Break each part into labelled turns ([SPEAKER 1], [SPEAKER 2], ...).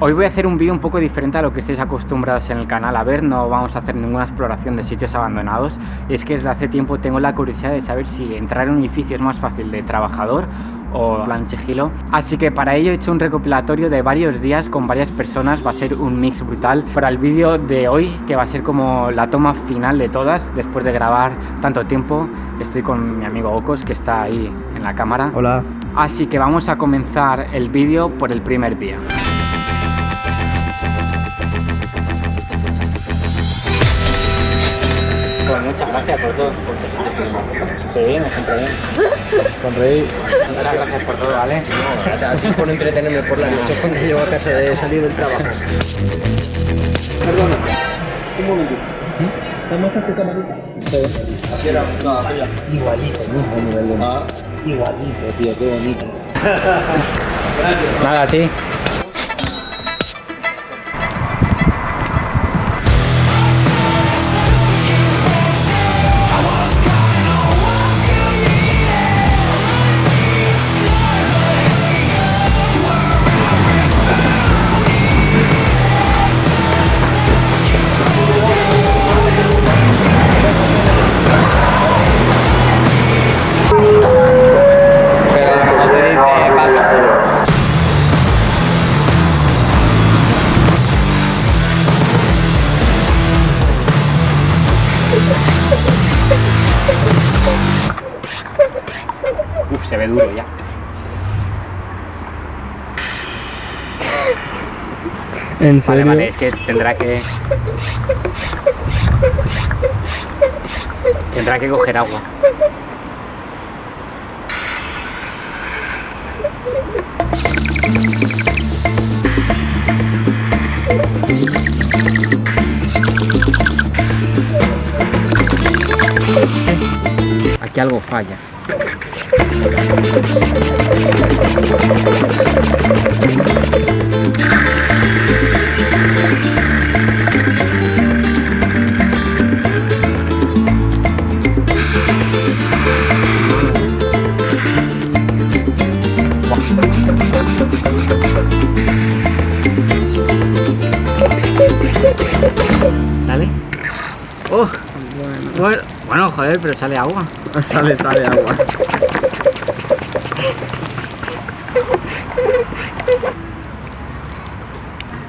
[SPEAKER 1] Hoy voy a hacer un vídeo un poco diferente a lo que estáis acostumbrados en el canal a ver, no vamos a hacer ninguna exploración de sitios abandonados. Es que desde hace tiempo tengo la curiosidad de saber si entrar en un edificio es más fácil de trabajador o plan sigilo. Así que para ello he hecho un recopilatorio de varios días con varias personas, va a ser un mix brutal para el vídeo de hoy, que va a ser como la toma final de todas, después de grabar tanto tiempo. Estoy con mi amigo Ocos, que está ahí en la cámara.
[SPEAKER 2] Hola.
[SPEAKER 1] Así que vamos a comenzar el vídeo por el primer día. Pues muchas gracias por todo. Sí, me siento bien.
[SPEAKER 2] Sonreí.
[SPEAKER 1] Muchas gracias por todo, ¿vale?
[SPEAKER 2] Gracias a ti por entretenerme por la noche cuando llevo a casa de salir del trabajo. Perdona, un momentito. ¿Me muestras tu camarita? Sí. Así era, no, aquella. Igualito, ¿no? A nivel de... Ah. Igualito, tío, qué bonito. Gracias.
[SPEAKER 1] Nada, a ti. Uf, se ve duro ya.
[SPEAKER 2] ¿En
[SPEAKER 1] Vale, vale, es que tendrá que... Tendrá que coger agua. Aquí algo falla. Dale. Oh, bueno. bueno, joder, pero sale agua.
[SPEAKER 2] Sale, sale agua.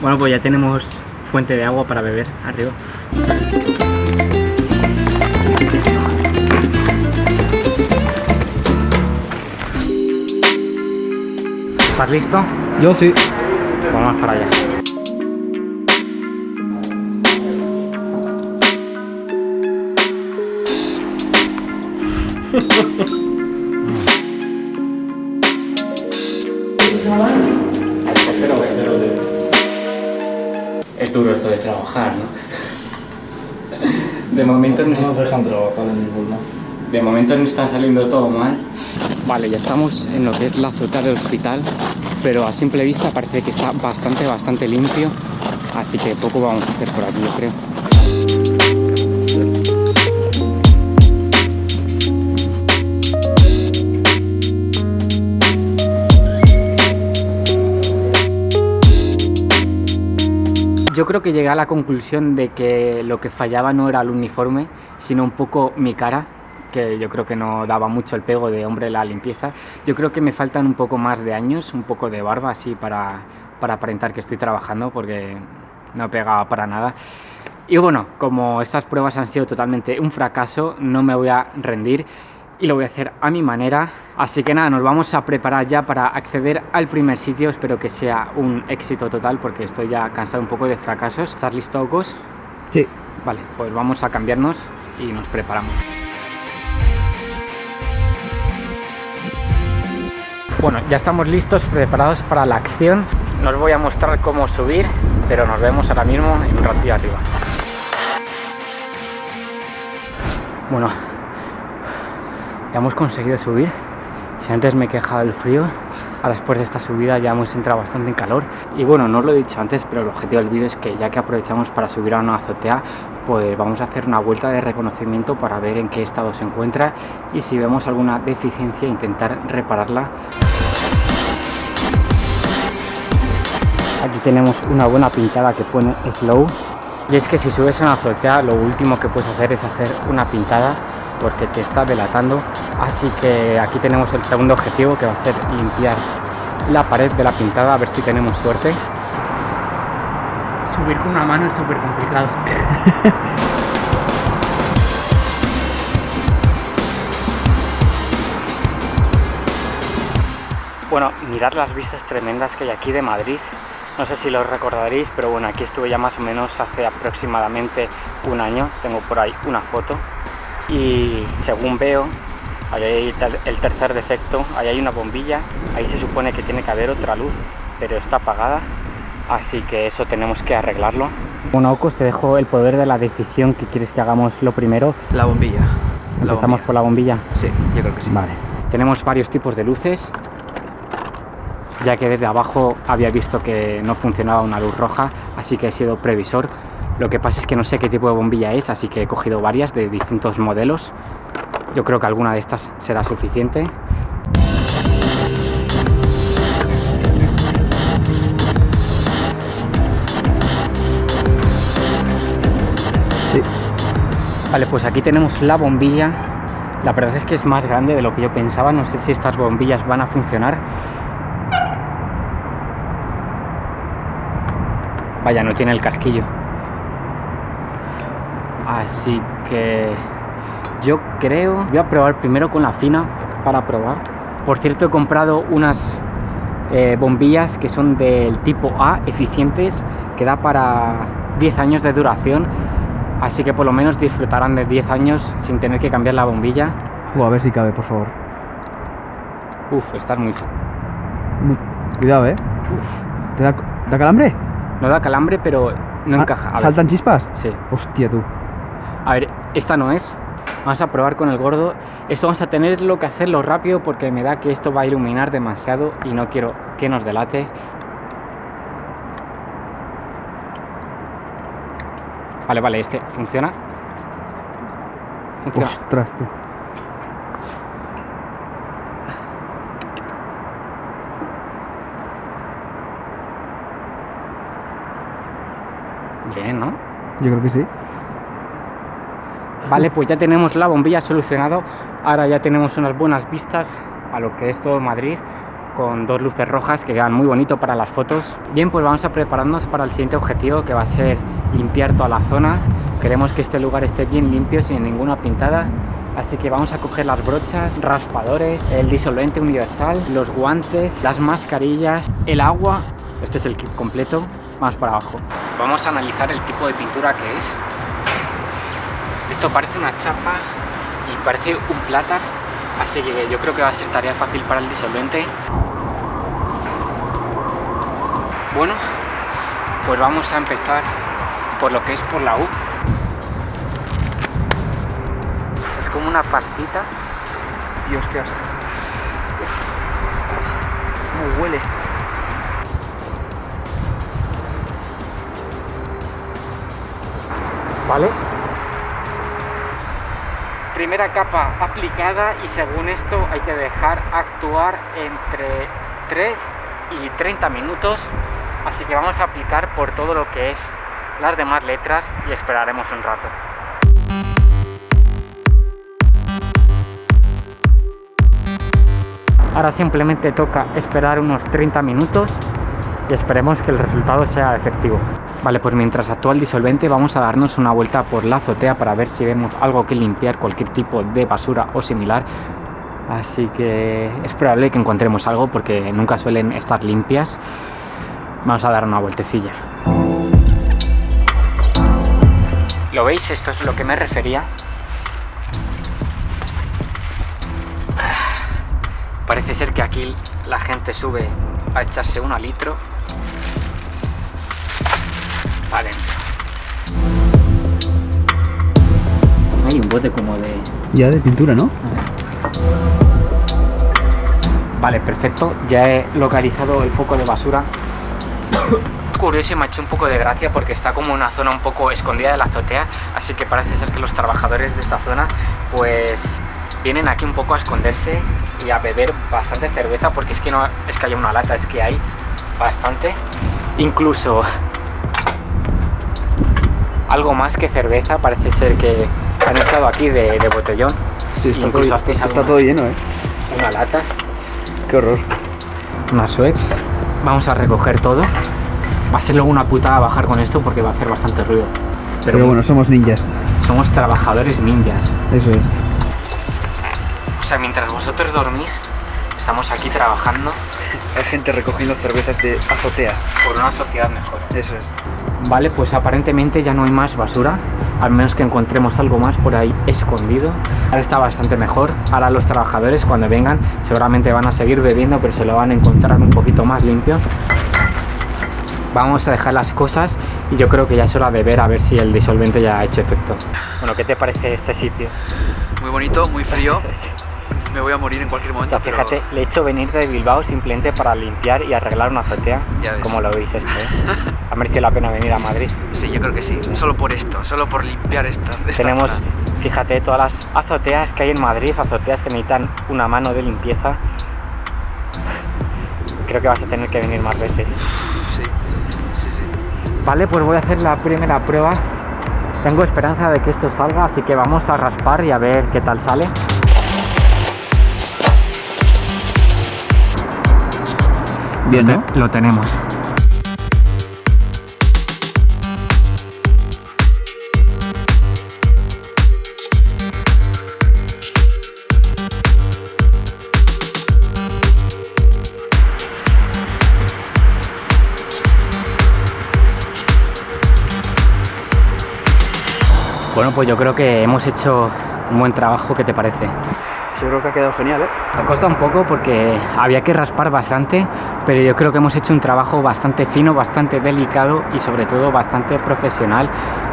[SPEAKER 1] Bueno, pues ya tenemos fuente de agua para beber arriba. ¿Estás listo?
[SPEAKER 2] Yo sí.
[SPEAKER 1] Pues vamos para allá. De momento no,
[SPEAKER 2] nos dejan trabajar en ningún lado.
[SPEAKER 1] de momento no está saliendo todo mal. Vale, ya estamos en lo que es la azotea del hospital, pero a simple vista parece que está bastante, bastante limpio, así que poco vamos a hacer por aquí, yo creo. Yo creo que llegué a la conclusión de que lo que fallaba no era el uniforme, sino un poco mi cara, que yo creo que no daba mucho el pego de hombre la limpieza. Yo creo que me faltan un poco más de años, un poco de barba así para, para aparentar que estoy trabajando, porque no pegaba para nada. Y bueno, como estas pruebas han sido totalmente un fracaso, no me voy a rendir y lo voy a hacer a mi manera. Así que nada, nos vamos a preparar ya para acceder al primer sitio. Espero que sea un éxito total porque estoy ya cansado un poco de fracasos. ¿Estás listo, Ocos?
[SPEAKER 2] Sí.
[SPEAKER 1] Vale, pues vamos a cambiarnos y nos preparamos. Bueno, ya estamos listos, preparados para la acción. No os voy a mostrar cómo subir, pero nos vemos ahora mismo en un ratillo arriba. Bueno, ya hemos conseguido subir. Si antes me he quejado del frío, ahora después de esta subida ya hemos entrado bastante en calor. Y bueno, no os lo he dicho antes, pero el objetivo del vídeo es que ya que aprovechamos para subir a una azotea, pues vamos a hacer una vuelta de reconocimiento para ver en qué estado se encuentra y si vemos alguna deficiencia intentar repararla. Aquí tenemos una buena pintada que pone slow. Y es que si subes a una azotea, lo último que puedes hacer es hacer una pintada porque te está delatando. Así que aquí tenemos el segundo objetivo que va a ser limpiar la pared de la pintada, a ver si tenemos suerte. Subir con una mano es súper complicado. Bueno, mirad las vistas tremendas que hay aquí de Madrid. No sé si lo recordaréis, pero bueno, aquí estuve ya más o menos hace aproximadamente un año. Tengo por ahí una foto. Y según veo, ahí hay el tercer defecto. Ahí hay una bombilla. Ahí se supone que tiene que haber otra luz, pero está apagada. Así que eso tenemos que arreglarlo. Bueno, Ocos, te dejo el poder de la decisión que quieres que hagamos lo primero.
[SPEAKER 2] La bombilla.
[SPEAKER 1] ¿Empezamos por la bombilla?
[SPEAKER 2] Sí, yo creo que sí.
[SPEAKER 1] Vale. Tenemos varios tipos de luces ya que desde abajo había visto que no funcionaba una luz roja, así que he sido previsor. Lo que pasa es que no sé qué tipo de bombilla es, así que he cogido varias de distintos modelos. Yo creo que alguna de estas será suficiente. Vale, pues aquí tenemos la bombilla. La verdad es que es más grande de lo que yo pensaba. No sé si estas bombillas van a funcionar. Vaya, no tiene el casquillo. Así que yo creo... Voy a probar primero con la fina para probar. Por cierto, he comprado unas eh, bombillas que son del tipo A, eficientes, que da para 10 años de duración. Así que por lo menos disfrutarán de 10 años sin tener que cambiar la bombilla.
[SPEAKER 2] Uh, a ver si cabe, por favor.
[SPEAKER 1] Uf, estás muy...
[SPEAKER 2] Cuidado, ¿eh? Uf. ¿Te da, da calambre?
[SPEAKER 1] No da calambre, pero no
[SPEAKER 2] Ah,
[SPEAKER 1] encaja. A ver.
[SPEAKER 2] ¿Saltan chispas?
[SPEAKER 1] Sí.
[SPEAKER 2] Hostia, tú.
[SPEAKER 1] A ver, esta no es. Vamos a probar con el gordo. Esto vamos a tenerlo que hacerlo rápido porque me da que esto va a iluminar demasiado y no quiero que nos delate. Vale, vale, este funciona. Funciona.
[SPEAKER 2] Ostras, tú.
[SPEAKER 1] Bien, ¿no?
[SPEAKER 2] Yo creo que sí.
[SPEAKER 1] Vale, pues ya tenemos la bombilla solucionado. Ahora ya tenemos unas buenas vistas a lo que es todo Madrid con dos luces rojas que quedan muy bonito para las fotos. Bien, pues vamos a prepararnos para el siguiente objetivo que va a ser limpiar toda la zona. Queremos que este lugar esté bien limpio, sin ninguna pintada. Así que vamos a coger las brochas, raspadores, el disolvente universal, los guantes, las mascarillas, el agua. Este es el kit completo. Vamos para abajo. Vamos a analizar el tipo de pintura que es. Esto parece una chapa y parece un plata, así que yo creo que va a ser tarea fácil para el disolvente. Bueno, pues vamos a empezar por lo que es por la U. Es como una pastita.
[SPEAKER 2] Dios, qué asco. ¿Cómo huele?
[SPEAKER 1] ¿Vale? Primera capa aplicada y según esto hay que dejar actuar entre 3 y 30 minutos. Así que vamos a aplicar por todo lo que es las demás letras y esperaremos un rato. Ahora simplemente toca esperar unos 30 minutos y esperemos que el resultado sea efectivo. Vale, pues mientras actúa el disolvente vamos a darnos una vuelta por la azotea para ver si vemos algo que limpiar, cualquier tipo de basura o similar. Así que es probable que encontremos algo porque nunca suelen estar limpias. Vamos a dar una vueltecilla. ¿Lo veis? Esto es lo que me refería. Parece ser que aquí la gente sube a echarse un litro. Bote como de...
[SPEAKER 2] Ya de pintura, ¿no?
[SPEAKER 1] Vale, perfecto. Ya he localizado el foco de basura. Curioso y me ha hecho un poco de gracia porque está como una zona un poco escondida de la azotea, así que parece ser que los trabajadores de esta zona pues vienen aquí un poco a esconderse y a beber bastante cerveza porque es que no es que haya una lata, es que hay bastante. incluso algo más que cerveza, parece ser que han estado aquí de, de botellón.
[SPEAKER 2] Sí, está, todo, está todo lleno, ¿eh?
[SPEAKER 1] Una lata,
[SPEAKER 2] Qué horror.
[SPEAKER 1] unas Schweppes. Vamos a recoger todo. Va a ser luego una putada bajar con esto porque va a hacer bastante ruido. Pero,
[SPEAKER 2] Pero bueno, somos ninjas.
[SPEAKER 1] somos trabajadores ninjas.
[SPEAKER 2] Eso es.
[SPEAKER 1] O sea, mientras vosotros dormís, estamos aquí trabajando
[SPEAKER 2] Hay gente recogiendo cervezas de azoteas.
[SPEAKER 1] por una sociedad mejor.
[SPEAKER 2] Eso es.
[SPEAKER 1] Vale, pues aparentemente ya no hay más basura, al menos que encontremos algo más por ahí escondido. Ahora está bastante mejor. Ahora los trabajadores cuando vengan seguramente van a seguir bebiendo, pero se lo van a encontrar un poquito más limpio. Vamos a dejar las cosas y yo creo que ya es hora de ver a ver si el disolvente ya ha hecho efecto. Bueno, ¿qué te parece este sitio?
[SPEAKER 2] Muy bonito, muy frío. Me voy a morir en cualquier
[SPEAKER 1] O
[SPEAKER 2] momento.
[SPEAKER 1] sea, fíjate, le he hecho venir de Bilbao simplemente para limpiar y arreglar una azotea. Como lo veis esto, ¿eh? Ha merecido la pena venir a Madrid.
[SPEAKER 2] Sí, yo creo que sí. Solo por esto, solo por limpiar esta. esta
[SPEAKER 1] Tenemos,
[SPEAKER 2] zona.
[SPEAKER 1] fíjate, todas las azoteas que hay en Madrid, azoteas que necesitan una mano de limpieza. Creo que vas a tener que venir más veces.
[SPEAKER 2] Sí, sí, sí.
[SPEAKER 1] Vale, pues voy a hacer la primera prueba. Tengo esperanza de que esto salga, así que vamos a raspar y a ver qué tal sale.
[SPEAKER 2] Bien,
[SPEAKER 1] Lo tenemos. Bueno, pues yo creo que hemos hecho un buen trabajo, ¿qué te parece?
[SPEAKER 2] Yo creo que ha quedado genial, ¿eh?
[SPEAKER 1] Ha costado un poco porque había que raspar bastante, pero yo creo que hemos hecho un trabajo bastante fino, bastante delicado y sobre todo bastante profesional.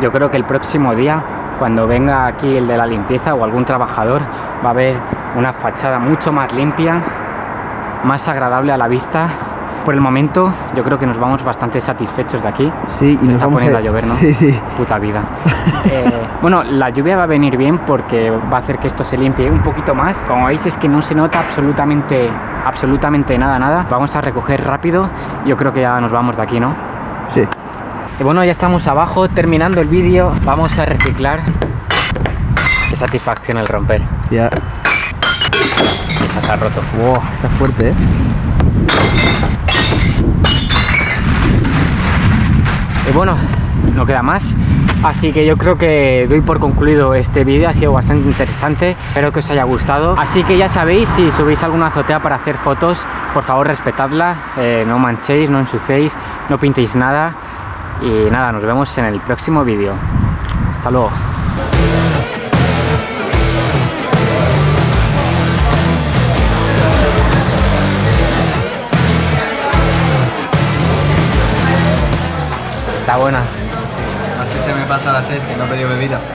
[SPEAKER 1] Yo creo que el próximo día, cuando venga aquí el de la limpieza o algún trabajador, va a haber una fachada mucho más limpia, más agradable a la vista. Por el momento, yo creo que nos vamos bastante satisfechos de aquí.
[SPEAKER 2] Sí,
[SPEAKER 1] Se está poniendo a llover, ¿no?
[SPEAKER 2] Sí, sí.
[SPEAKER 1] Puta vida. Eh, bueno, la lluvia va a venir bien porque va a hacer que esto se limpie un poquito más. Como veis es que no se nota absolutamente, absolutamente nada, nada. Vamos a recoger rápido. Yo creo que ya nos vamos de aquí, ¿no?
[SPEAKER 2] Sí.
[SPEAKER 1] Y bueno, ya estamos abajo terminando el vídeo. Vamos a reciclar. Qué satisfacción el romper.
[SPEAKER 2] Ya.
[SPEAKER 1] Ya se ha roto.
[SPEAKER 2] Wow, está fuerte, ¿eh?
[SPEAKER 1] Y bueno, no queda más. Así que yo creo que doy por concluido este vídeo, ha sido bastante interesante, espero que os haya gustado. Así que ya sabéis, si subís alguna azotea para hacer fotos, por favor respetadla, eh, no manchéis, no ensuciéis, no pintéis nada. Y nada, nos vemos en el próximo vídeo. Hasta luego. Está buena.
[SPEAKER 3] Así se me pasa la sed, que no he pedido bebida.